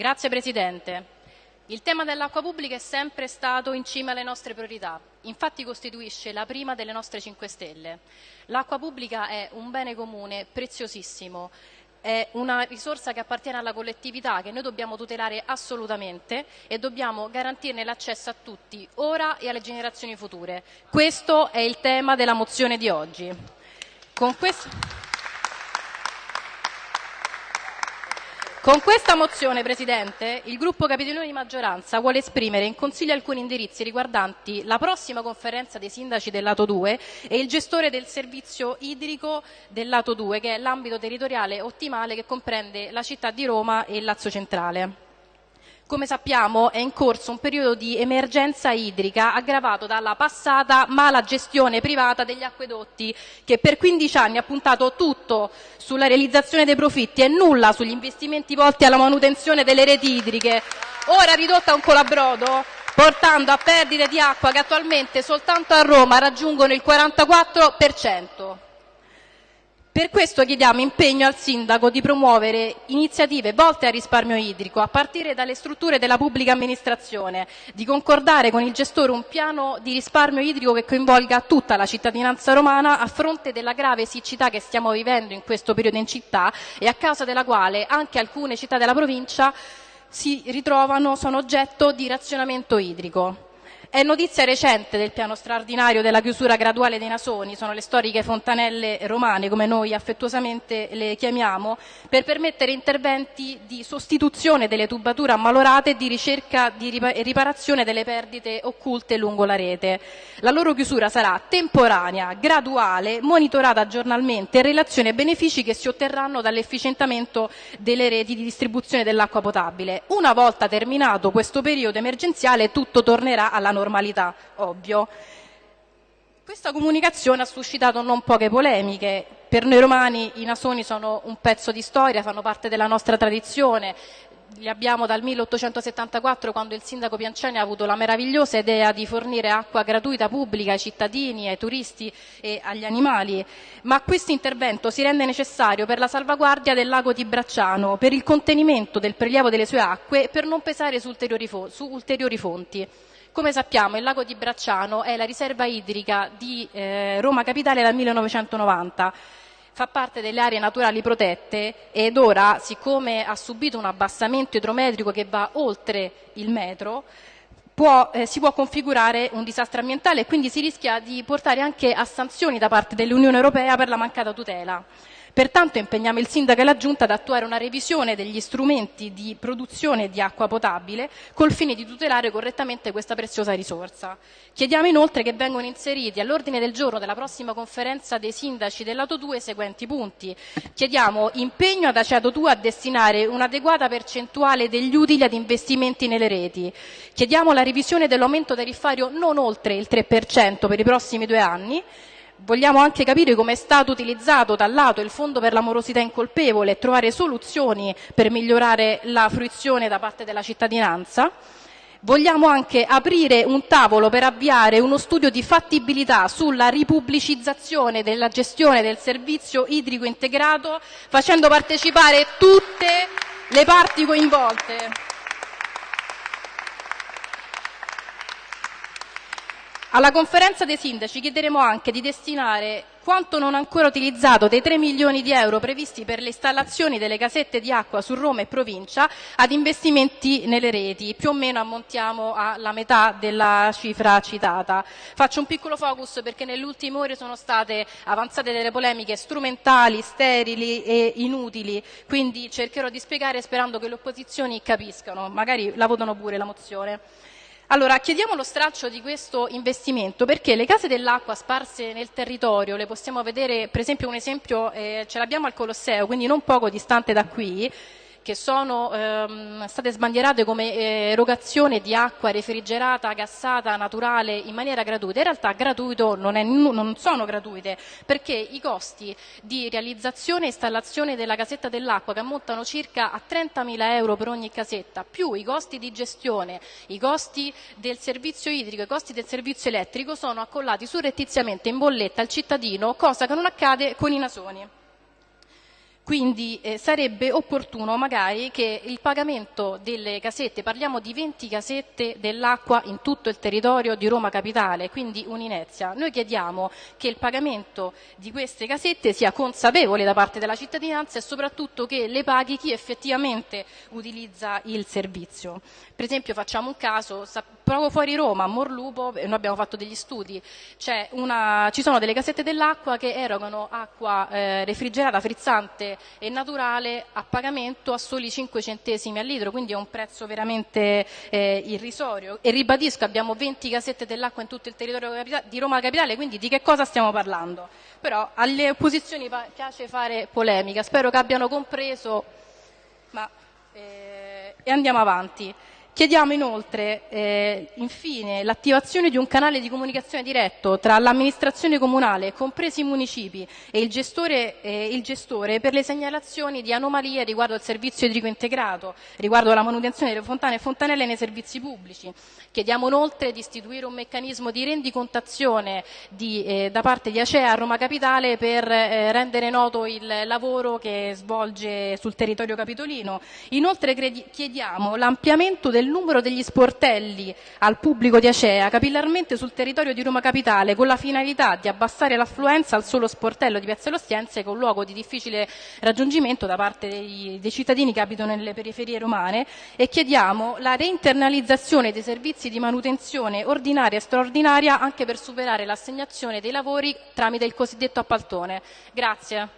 Grazie Presidente. Il tema dell'acqua pubblica è sempre stato in cima alle nostre priorità, infatti costituisce la prima delle nostre 5 Stelle. L'acqua pubblica è un bene comune preziosissimo, è una risorsa che appartiene alla collettività che noi dobbiamo tutelare assolutamente e dobbiamo garantirne l'accesso a tutti, ora e alle generazioni future. Questo è il tema della mozione di oggi. Con questa mozione, Presidente, il gruppo Capitolino di maggioranza vuole esprimere in Consiglio alcuni indirizzi riguardanti la prossima conferenza dei sindaci del lato 2 e il gestore del servizio idrico del lato 2, che è l'ambito territoriale ottimale che comprende la città di Roma e il Lazio Centrale. Come sappiamo è in corso un periodo di emergenza idrica aggravato dalla passata mala gestione privata degli acquedotti che per 15 anni ha puntato tutto sulla realizzazione dei profitti e nulla sugli investimenti volti alla manutenzione delle reti idriche, ora ridotta a un colabrodo portando a perdite di acqua che attualmente soltanto a Roma raggiungono il 44 per questo chiediamo impegno al Sindaco di promuovere iniziative volte al risparmio idrico, a partire dalle strutture della pubblica amministrazione, di concordare con il gestore un piano di risparmio idrico che coinvolga tutta la cittadinanza romana a fronte della grave siccità che stiamo vivendo in questo periodo in città e a causa della quale anche alcune città della provincia si ritrovano, sono oggetto di razionamento idrico. È notizia recente del piano straordinario della chiusura graduale dei nasoni, sono le storiche fontanelle romane, come noi affettuosamente le chiamiamo, per permettere interventi di sostituzione delle tubature ammalorate e di ricerca e riparazione delle perdite occulte lungo la rete. La loro chiusura sarà temporanea, graduale, monitorata giornalmente in relazione ai benefici che si otterranno dall'efficientamento delle reti di distribuzione dell'acqua potabile. Una volta terminato questo periodo emergenziale tutto tornerà alla normalità normalità, ovvio. Questa comunicazione ha suscitato non poche polemiche. Per noi romani i nasoni sono un pezzo di storia, fanno parte della nostra tradizione, li abbiamo dal 1874 quando il sindaco Pianceni ha avuto la meravigliosa idea di fornire acqua gratuita pubblica ai cittadini, ai turisti e agli animali, ma questo intervento si rende necessario per la salvaguardia del lago di Bracciano, per il contenimento del prelievo delle sue acque e per non pesare su ulteriori, su ulteriori fonti. Come sappiamo il lago di Bracciano è la riserva idrica di eh, Roma Capitale dal 1990 fa parte delle aree naturali protette ed ora, siccome ha subito un abbassamento idrometrico che va oltre il metro, può, eh, si può configurare un disastro ambientale e quindi si rischia di portare anche a sanzioni da parte dell'Unione Europea per la mancata tutela. Pertanto impegniamo il Sindaco e la Giunta ad attuare una revisione degli strumenti di produzione di acqua potabile col fine di tutelare correttamente questa preziosa risorsa. Chiediamo inoltre che vengano inseriti all'ordine del giorno della prossima conferenza dei sindaci del lato 2 i seguenti punti. Chiediamo impegno ad Aceato 2 a destinare un'adeguata percentuale degli utili ad investimenti nelle reti. Chiediamo la revisione dell'aumento tariffario non oltre il 3% per i prossimi due anni vogliamo anche capire come è stato utilizzato dal lato il Fondo per l'amorosità incolpevole e trovare soluzioni per migliorare la fruizione da parte della cittadinanza. Vogliamo anche aprire un tavolo per avviare uno studio di fattibilità sulla ripubblicizzazione della gestione del servizio idrico integrato facendo partecipare tutte le parti coinvolte. Alla conferenza dei sindaci chiederemo anche di destinare quanto non ancora utilizzato dei 3 milioni di euro previsti per le installazioni delle casette di acqua su Roma e provincia ad investimenti nelle reti, più o meno ammontiamo alla metà della cifra citata. Faccio un piccolo focus perché nelle ultime ore sono state avanzate delle polemiche strumentali, sterili e inutili, quindi cercherò di spiegare sperando che le opposizioni capiscano, magari la votano pure la mozione. Allora, chiediamo lo straccio di questo investimento perché le case dell'acqua sparse nel territorio, le possiamo vedere, per esempio un esempio eh, ce l'abbiamo al Colosseo, quindi non poco distante da qui, che sono ehm, state sbandierate come eh, erogazione di acqua refrigerata, gassata, naturale in maniera gratuita, in realtà gratuito non, è, non sono gratuite perché i costi di realizzazione e installazione della casetta dell'acqua che ammontano circa a 30.000 euro per ogni casetta, più i costi di gestione, i costi del servizio idrico, i costi del servizio elettrico sono accollati surrettiziamente in bolletta al cittadino, cosa che non accade con i nasoni. Quindi eh, sarebbe opportuno magari che il pagamento delle casette, parliamo di 20 casette dell'acqua in tutto il territorio di Roma Capitale, quindi un'inezia. Noi chiediamo che il pagamento di queste casette sia consapevole da parte della cittadinanza e soprattutto che le paghi chi effettivamente utilizza il servizio. Per esempio facciamo un caso, proprio fuori Roma, a Morlupo, noi abbiamo fatto degli studi, una, ci sono delle casette dell'acqua che erogano acqua eh, refrigerata, frizzante e naturale a pagamento a soli 5 centesimi al litro, quindi è un prezzo veramente eh, irrisorio. E ribadisco, abbiamo 20 casette dell'acqua in tutto il territorio di Roma Capitale, quindi di che cosa stiamo parlando? Però alle opposizioni piace fare polemica, spero che abbiano compreso, ma eh, e andiamo avanti. Chiediamo inoltre, eh, infine, l'attivazione di un canale di comunicazione diretto tra l'amministrazione comunale, compresi i municipi, e il gestore, eh, il gestore, per le segnalazioni di anomalie riguardo al servizio idrico integrato, riguardo alla manutenzione delle fontane e fontanelle nei servizi pubblici. Chiediamo inoltre di istituire un meccanismo di rendicontazione di, eh, da parte di Acea a Roma Capitale per eh, rendere noto il lavoro che svolge sul territorio capitolino. Inoltre chiediamo l'ampliamento del numero degli sportelli al pubblico di Acea capillarmente sul territorio di Roma Capitale con la finalità di abbassare l'affluenza al solo sportello di Piazza Ostiense che è un luogo di difficile raggiungimento da parte dei, dei cittadini che abitano nelle periferie romane e chiediamo la reinternalizzazione dei servizi di manutenzione ordinaria e straordinaria anche per superare l'assegnazione dei lavori tramite il cosiddetto appaltone. Grazie.